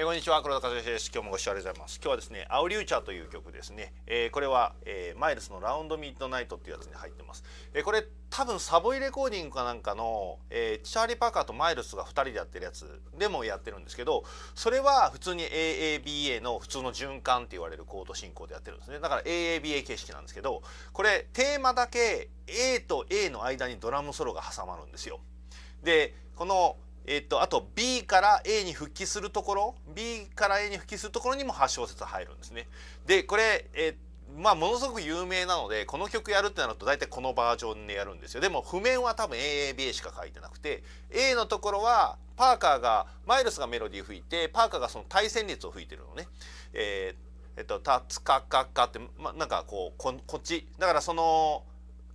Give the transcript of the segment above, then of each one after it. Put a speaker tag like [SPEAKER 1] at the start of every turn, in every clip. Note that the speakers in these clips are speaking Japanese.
[SPEAKER 1] えー、こんにちは黒田和之です。今日もご視聴ありがとうございます。今日はですねアウリューチャーという曲ですね、えー、これは、えー、マイルスのラウンドミッドナイトっていうやつに入ってます、えー、これ多分サボイレコーディングかなんかの、えー、チャーリー・パーカーとマイルスが2人でやってるやつでもやってるんですけどそれは普通に AABA の普通の循環って言われるコード進行でやってるんですね。だから AABA 形式なんですけどこれテーマだけ A と A の間にドラムソロが挟まるんですよ。でこのえっと、あと B から A に復帰するところ B から A に復帰するところにも8小節入るんですね。でこれ、えまあものすごく有名なのでこの曲やるってなると大体このバージョンでやるんですよでも譜面は多分 AABA しか書いてなくて A のところはパーカーがマイルスがメロディー吹いてパーカーがその対旋律を吹いてるのね。えー、えっと「タツカカカ」って、ま、なんかこうここっちだからその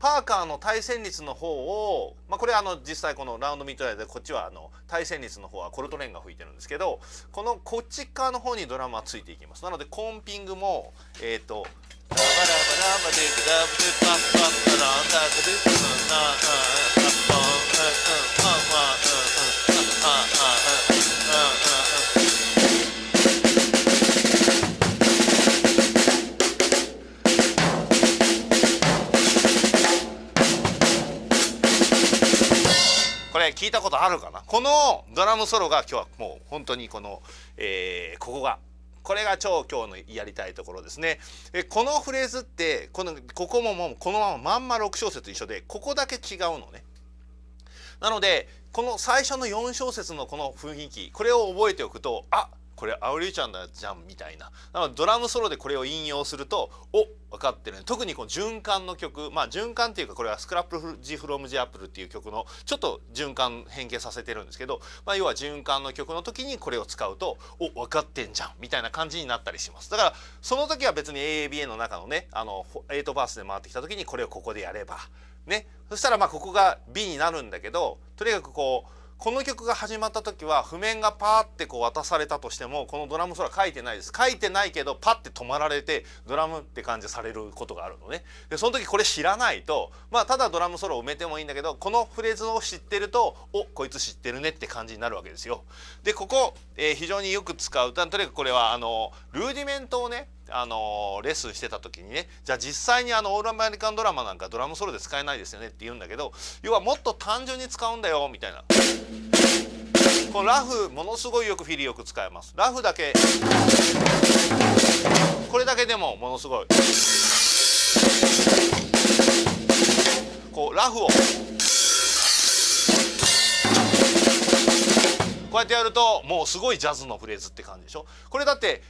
[SPEAKER 1] パーカーの対旋律の方を、まあ、これあの実際このラウンドミッドライでこっちはあの対旋律の方はコルトレーンが吹いてるんですけどこのこっち側の方にドラムはついていきます。なのでコンピングもえっ、ー、と「ラバラバラバディグダブデパッパッパランダグディッナあるかなこのドラムソロが今日はもう本当にこの、えー、ここがこれが超今日のやりたいところですね。えこのフレーズってこのここももうこのまままんま6小節一緒でここだけ違うのね。なのでこの最初の4小節のこの雰囲気これを覚えておくとあっこれアウリちゃんだじゃんみたいな。なのでドラムソロでこれを引用するとお分かってる、ね、特にこの循環の曲。まあ循環っていうかこれはスクラップジフロムジアップルっていう曲のちょっと循環変形させてるんですけど、まあ、要は循環の曲の時にこれを使うとお分かってんじゃんみたいな感じになったりします。だからその時は別に AABA の中のねあの8バースで回ってきた時にこれをここでやればね。そしたらまあここが B になるんだけどとにかくこうこの曲が始まった時は譜面がパーってこう渡されたとしてもこのドラムソロ書いてないです。書いてないけどパッて止まられてドラムって感じされることがあるのね。でその時これ知らないとまあただドラムソロを埋めてもいいんだけどこのフレーズを知ってるとおこいつ知ってるねって感じになるわけですよ。でここ、えー、非常によく使う。とにかくこれはあのルーディメントをねあのレッスンしてた時にねじゃあ実際にあのオールアメリカンドラマなんかドラムソロで使えないですよねって言うんだけど要はもっと単純に使うんだよみたいな。このラフものすごいよくフィリよく使えます。ラフだけ。これだけでもものすごい。こうラフを。こうやってやるともうすごいジャズのフレーズって感じでしょ？これだって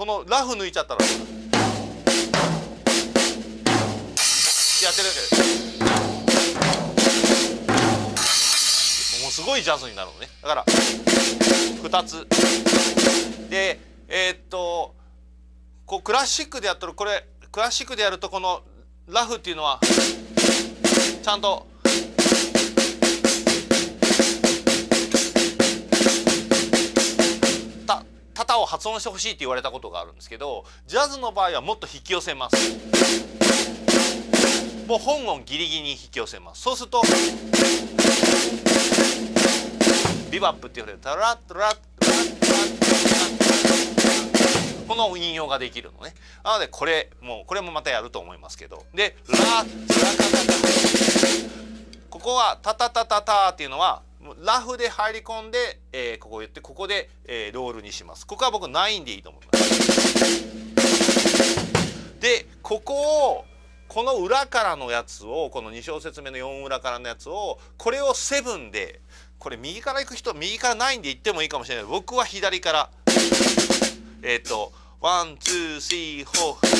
[SPEAKER 1] このラフ抜いちゃったらやってるわけですもうすごいジャズになるのね。だから2つ。でえー、っとこうクラシックでやったらこれクラシックでやるとこのラフっていうのはちゃんと型を発音してほしいって言われたことがあるんですけどジャズの場合はもっと引き寄せます。もう本音ギリギリに引き寄せます。そうするとビバップって言われるタラッタラッタラッこの引用ができるのねなのでこれもうこれもまたやると思いますけどでララカタタここはタタタタタっていうのはラフで入り込んで、えー、ここ言ってここで、えー、ロールにします。ここは僕9でいいと思います。でここをこの裏からのやつをこの2小節目の4裏からのやつをこれを7でこれ右から行く人右から9で行ってもいいかもしれない。僕は左から。えっ、ー、と one two three four。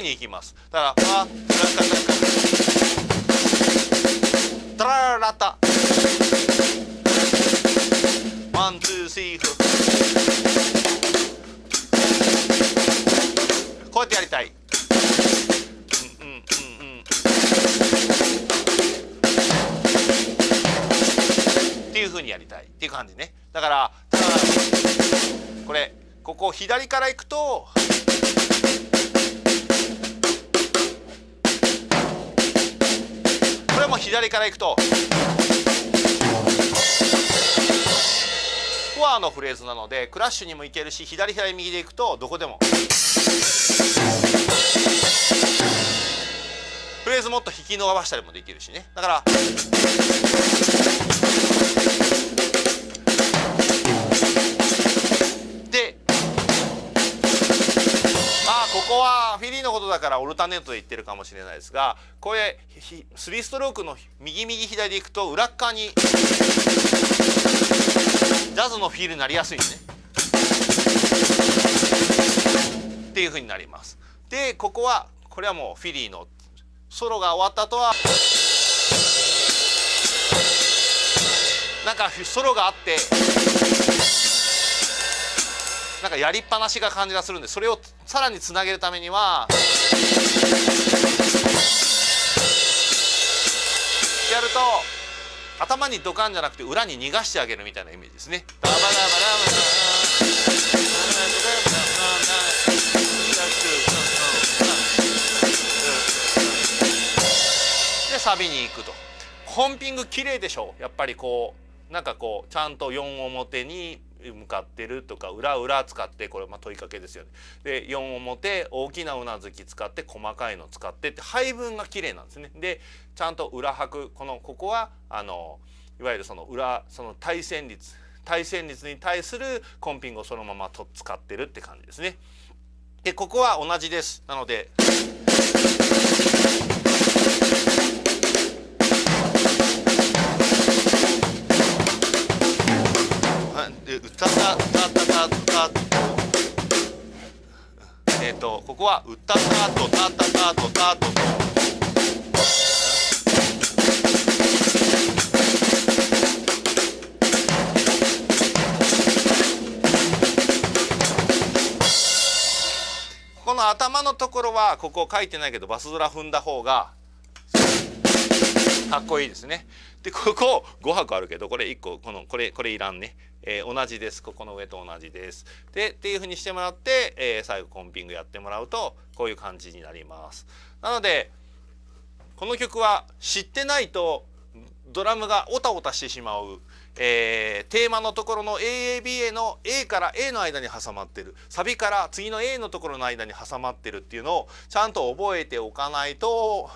[SPEAKER 1] にいきます。だからあタラララタ。 one two three four こうやってやりたい。うんうんうんうん。っていうふうにやりたい。っていう感じね。だからこれここ左からいくと左からいくと。フォアのフレーズなのでクラッシュにもいけるし左左右でいくとどこでも。フレーズもっと引き伸ばしたりもできるしね。だからことだからオルタネートで言ってるかもしれないですがこれ3ストロークの右右左でいくと裏側にジャズのフィールになりやすいね。っていうふうになります。でここはこれはもうフィリーのソロが終わった後はなんかソロがあってなんかやりっぱなしが感じがするんでそれをさらにつなげるためにはやると頭にドカンじゃなくて裏に逃がしてあげるみたいなイメージですね。でサビに行くとコンピング綺麗でしょやっぱりこうなんかこうちゃんと4表に向かってるとか裏裏使ってこれまあ問いかけですよね。で4表大きなうなずき使って細かいの使ってって配分が綺麗なんですね。でちゃんと裏拍このここはあのいわゆるその裏その対旋律対旋律に対するコンピングをそのままと使ってるって感じですね。でここは同じです。なのでのところはここ書いてないけどバスドラ踏んだ方がかっこいいですね。でここ5泊あるけどこれ1個このこれこれいらんね、えー、同じですここの上と同じです。でっていうふうにしてもらって、えー、最後コンピングやってもらうとこういう感じになります。なのでこの曲は知ってないとドラムがオタオタしてしまう、えー、テーマのところの AABA の A から A の間に挟まってる。サビから次の A のところの間に挟まってるっていうのをちゃんと覚えておかないと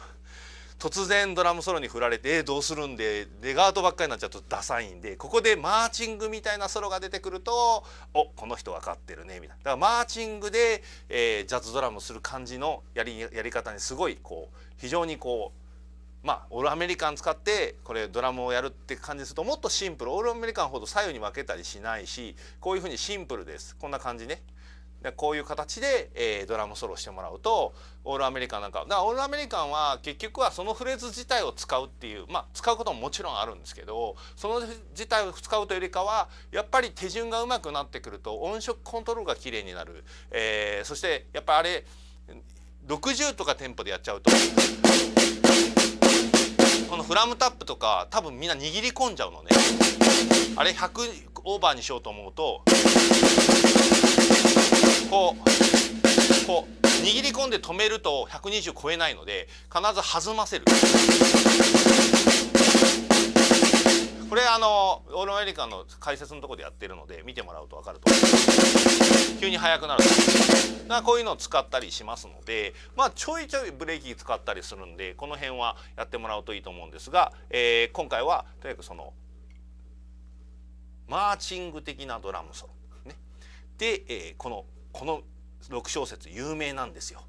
[SPEAKER 1] 突然ドラムソロに振られて「えどうするんでレガートばっかりになっちゃうとダサいんで。ここでマーチングみたいなソロが出てくると「おこの人分かってるね」みたいな。だからマーチングで、えー、ジャズドラムする感じのやりやり方にすごいこう非常にこうまあオールアメリカン使ってこれドラムをやるって感じするともっとシンプルオールアメリカンほど左右に分けたりしないしこういうふうにシンプルですこんな感じね。でこういう形で、えー、ドラムソロしてもらうとオールアメリカンなんかだからオールアメリカンは結局はそのフレーズ自体を使うっていうまあ使うことももちろんあるんですけどその自体を使うというよりかはやっぱり手順がうまくなってくると音色コントロールが綺麗になる、えー、そしてやっぱあれ60とかテンポでやっちゃうとこのフラムタップとか多分みんな握り込んじゃうのね。あれ100オーバーにしようと思うとこうこう握り込んで止めると120超えないので必ず弾ませる。これあのオールアメリカの解説のところでやってるので見てもらうと分かると思います。急に速くなるだこういうのを使ったりしますのでまあちょいちょいブレーキ使ったりするんでこの辺はやってもらうといいと思うんですが、えー、今回はとにかくそのマーチング的なドラムソロ、ね、で、えー、このこの6小節有名なんですよ。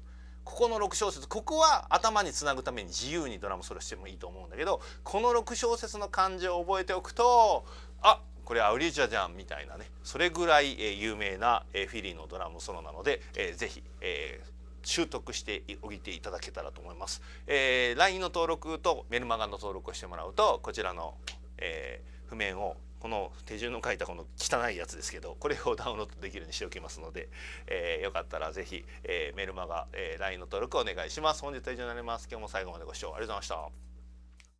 [SPEAKER 1] ここの6小節ここは頭につなぐために自由にドラムソロしてもいいと思うんだけどこの6小節の漢字を覚えておくとあこれアウリジャじゃんみたいなねそれぐらい、え有名な、えフィリーのドラムソロなので、えー、ぜひ、えー、習得しておいていただけたらと思います。えー、LINE の登録とメルマガの登録をしてもらうとこちらの、えー、譜面をこの手順の書いたこの汚いやつですけどこれをダウンロードできるようにしておきますので、えー、よかったら是非、えー、メルマガ、えー、LINE の登録お願いします。本日は以上になります。今日も最後までご視聴ありがとうございました。